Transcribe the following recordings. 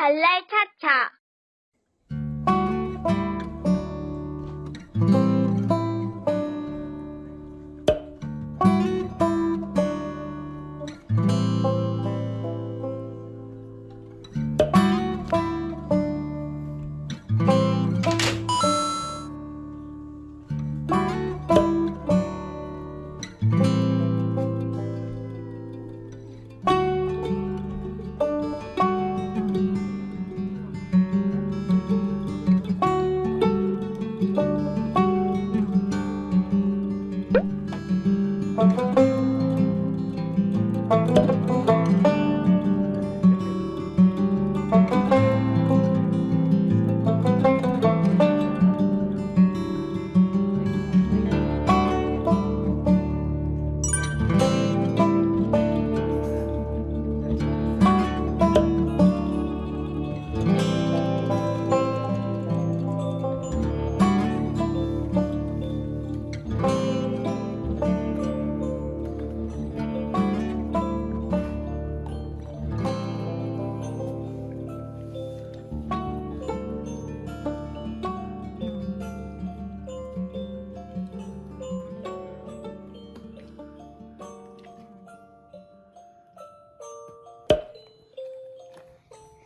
발랄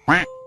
Quack.